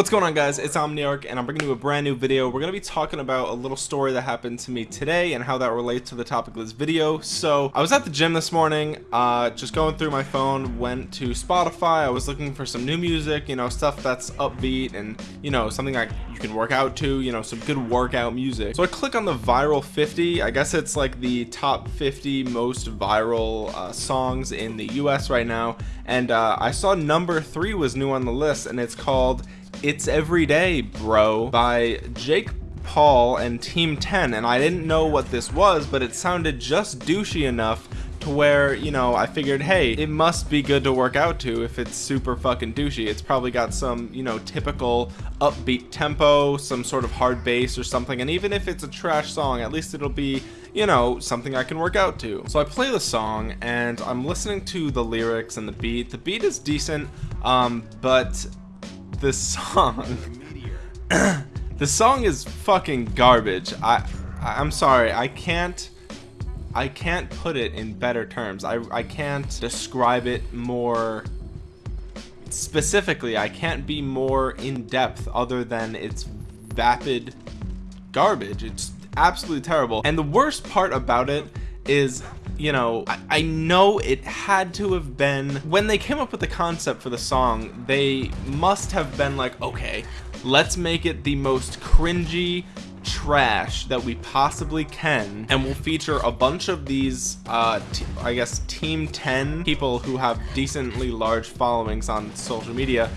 What's going on guys, it's Omniarch and I'm bringing you a brand new video. We're going to be talking about a little story that happened to me today and how that relates to the topic of this video. So I was at the gym this morning, uh, just going through my phone, went to Spotify, I was looking for some new music, you know, stuff that's upbeat and, you know, something like you can work out to, you know, some good workout music. So I click on the viral 50, I guess it's like the top 50 most viral uh, songs in the US right now. And uh, I saw number three was new on the list and it's called it's Everyday Bro by Jake Paul and Team 10 and I didn't know what this was but it sounded just douchey enough to where you know I figured hey it must be good to work out to if it's super fucking douchey. It's probably got some you know typical upbeat tempo some sort of hard bass or something and even if it's a trash song at least it'll be you know something I can work out to. So I play the song and I'm listening to the lyrics and the beat. The beat is decent um, but this song. The song is fucking garbage. I I'm sorry I can't I can't put it in better terms. I, I can't describe it more specifically. I can't be more in depth other than it's vapid garbage. It's absolutely terrible. And the worst part about it is you know I, I, know it had to have been when they came up with the concept for the song they must have been like okay let's make it the most cringy trash that we possibly can and we'll feature a bunch of these uh I guess team 10 people who have decently large followings on social media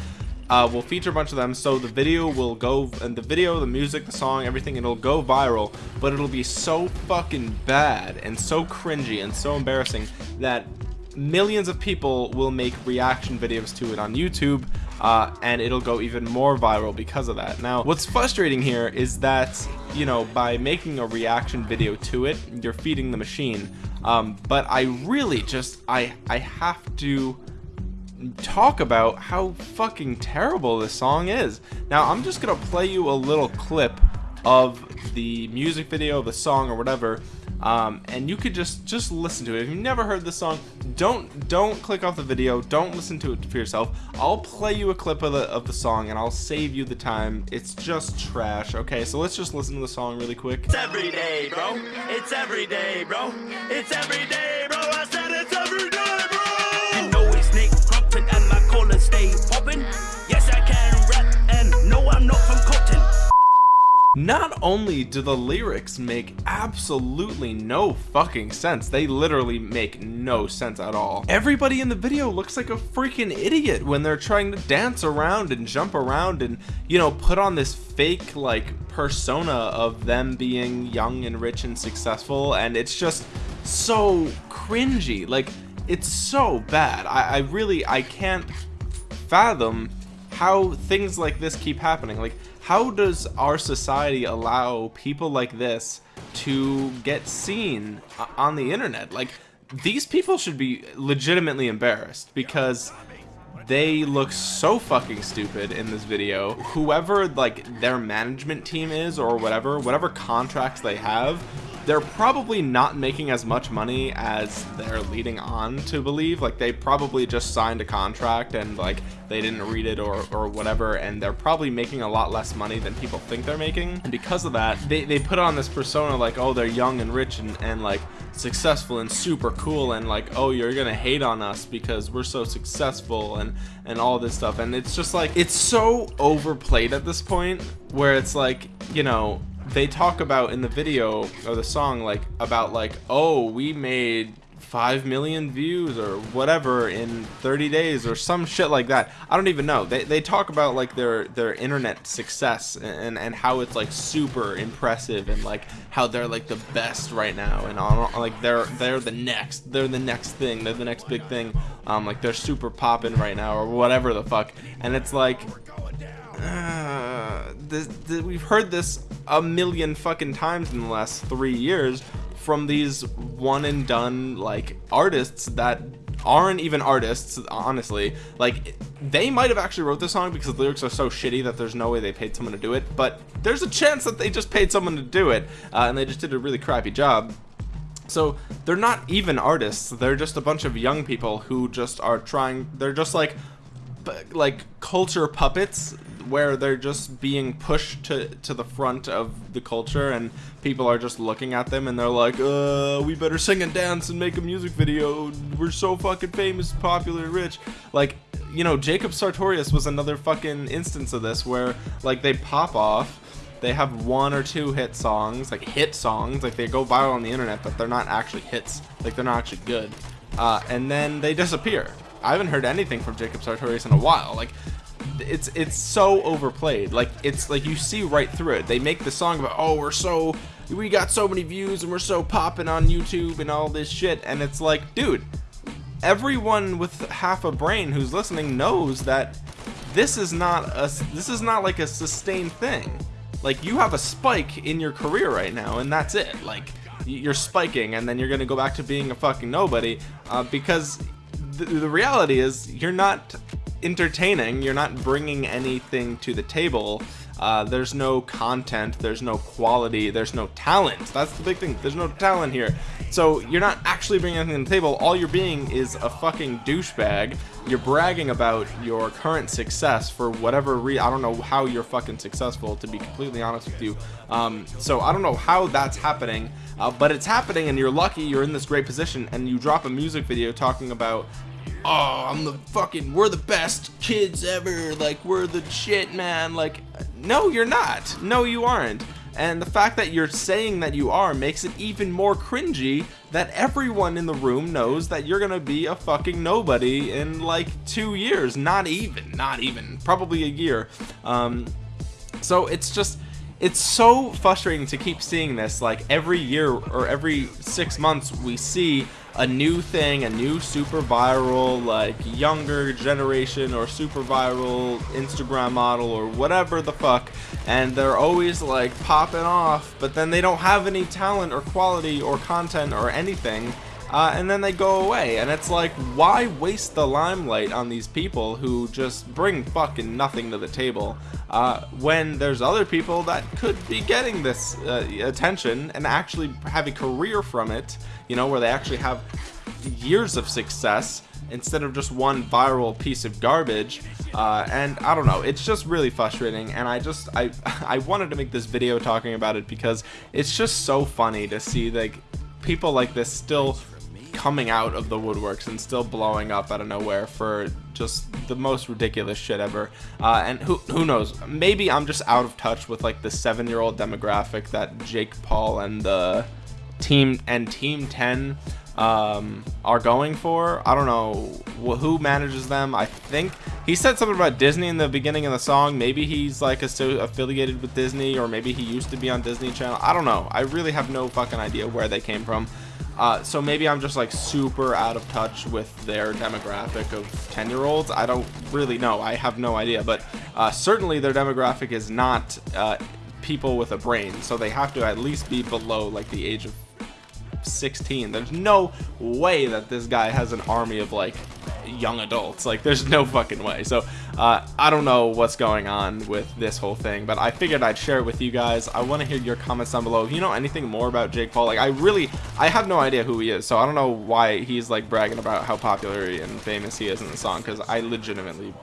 uh, we'll feature a bunch of them so the video will go and the video the music the song everything it'll go viral but it'll be so fucking bad and so cringy and so embarrassing that millions of people will make reaction videos to it on YouTube uh, and it'll go even more viral because of that. Now what's frustrating here is that you know by making a reaction video to it you're feeding the machine. Um, but I really just I I have to talk about how fucking terrible this song is. Now, I'm just gonna play you a little clip of the music video, of the song, or whatever, um, and you could just just listen to it. If you've never heard this song, don't don't click off the video. Don't listen to it for yourself. I'll play you a clip of the of the song, and I'll save you the time. It's just trash. Okay, so let's just listen to the song really quick. It's every day, bro. It's every day, bro. It's every day, bro. Stay. Yes, I can rap, and no, I'm not from Compton. Not only do the lyrics make absolutely no fucking sense, they literally make no sense at all. Everybody in the video looks like a freaking idiot when they're trying to dance around and jump around and, you know, put on this fake, like, persona of them being young and rich and successful, and it's just so cringy. Like, it's so bad. I, I really, I can't fathom how things like this keep happening. Like, how does our society allow people like this to get seen on the internet? Like, these people should be legitimately embarrassed because they look so fucking stupid in this video whoever like their management team is or whatever whatever contracts they have they're probably not making as much money as they're leading on to believe. Like they probably just signed a contract and like they didn't read it or, or whatever and they're probably making a lot less money than people think they're making. And because of that they, they put on this persona like oh they're young and rich and, and like successful and super cool and like oh you're gonna hate on us because we're so successful and and all this stuff. And it's just like it's so overplayed at this point where it's like you know they talk about in the video or the song like about like oh we made 5 million views or whatever in 30 days or some shit like that. I don't even know. They, they talk about like their their internet success and and how it's like super impressive and like how they're like the best right now and on like they're they're the next they're the next thing they're the next big thing. Um like they're super popping right now or whatever the fuck. And it's like uh, this, this, we've heard this a million fucking times in the last three years from these one and done like artists that aren't even artists honestly. Like they might have actually wrote this song because the lyrics are so shitty that there's no way they paid someone to do it but there's a chance that they just paid someone to do it uh, and they just did a really crappy job. So they're not even artists. They're just a bunch of young people who just are trying they're just like like culture puppets where they're just being pushed to to the front of the culture and people are just looking at them and they're like uh we better sing and dance and make a music video. We're so fucking famous popular rich. Like you know jacob sartorius was another fucking instance of this where like they pop off they have one or two hit songs like hit songs like they go viral on the internet but they're not actually hits like they're not actually good. Uh, and then they disappear. I haven't heard anything from Jacob Sartorius in a while. Like, it's it's so overplayed. Like, it's like you see right through it. They make the song about, oh, we're so, we got so many views and we're so popping on YouTube and all this shit. And it's like, dude, everyone with half a brain who's listening knows that this is not a, this is not like a sustained thing. Like, you have a spike in your career right now, and that's it. Like, you're spiking and then you're gonna go back to being a fucking nobody uh, because the, the reality is you're not entertaining. You're not bringing anything to the table. Uh, there's no content. There's no quality. There's no talent. That's the big thing. There's no talent here. So you're not actually bringing anything to the table. All you're being is a fucking douchebag. You're bragging about your current success for whatever re I don't know how you're fucking successful to be completely honest with you. Um, so I don't know how that's happening uh, but it's happening and you're lucky. You're in this great position and you drop a music video talking about oh I'm the fucking we're the best kids ever like we're the shit man. Like no you're not. No you aren't. And the fact that you're saying that you are makes it even more cringy that everyone in the room knows that you're gonna be a fucking nobody in like two years. Not even not even. Probably a year. Um so it's just it's so frustrating to keep seeing this. Like every year or every six months we see a new thing a new super viral like younger generation or super viral instagram model or whatever the fuck and they're always like popping off but then they don't have any talent or quality or content or anything uh, and then they go away. And it's like why waste the limelight on these people who just bring fucking nothing to the table uh, when there's other people that could be getting this uh, attention and actually have a career from it you know where they actually have years of success instead of just one viral piece of garbage. Uh, and I don't know it's just really frustrating. And I just I I wanted to make this video talking about it because it's just so funny to see like people like this still coming out of the woodworks and still blowing up out of nowhere for just the most ridiculous shit ever. Uh, and who, who knows? Maybe I'm just out of touch with like the seven year old demographic that Jake Paul and the team and team 10 um, are going for. I don't know who manages them. I think he said something about Disney in the beginning of the song. Maybe he's like affiliated with Disney or maybe he used to be on Disney Channel. I don't know. I really have no fucking idea where they came from uh, so maybe I'm just like super out of touch with their demographic of 10 year olds I don't really know. I have no idea. But uh, certainly their demographic is not uh, people with a brain. So they have to at least be below like the age of 16 there's no way that this guy has an army of like young adults. Like there's no fucking way. So uh, I don't know what's going on with this whole thing but I figured I'd share it with you guys. I want to hear your comments down below. If you know anything more about Jake Paul like I really I have no idea who he is so I don't know why he's like bragging about how popular and famous he is in the song because I legitimately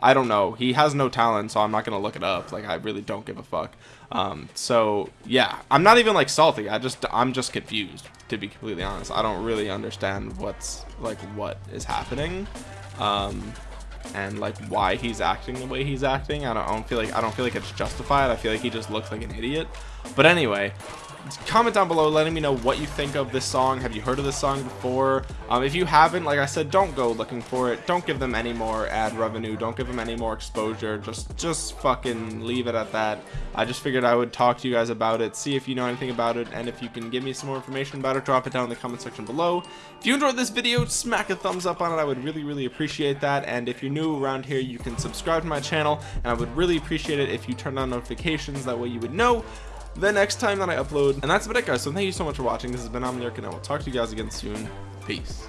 I don't know. He has no talent, so I'm not gonna look it up. Like I really don't give a fuck. Um, so yeah, I'm not even like salty. I just I'm just confused to be completely honest. I don't really understand what's like what is happening. Um, and like why he's acting the way he's acting. I don't, I don't feel like I don't feel like it's justified. I feel like he just looks like an idiot. But anyway, comment down below letting me know what you think of this song. Have you heard of this song before? Um, if you haven't like I said don't go looking for it. Don't give them any more ad revenue. Don't give them any more exposure. Just just fucking leave it at that. I just figured I would talk to you guys about it see if you know anything about it and if you can give me some more information about it drop it down in the comment section below. If you enjoyed this video smack a thumbs up on it. I would really really appreciate that. And if you're new around here you can subscribe to my channel and I would really appreciate it if you turn on notifications. That way you would know the next time that I upload. And that's about it guys. So thank you so much for watching. This has been Omniarch and I will talk to you guys again soon. Peace.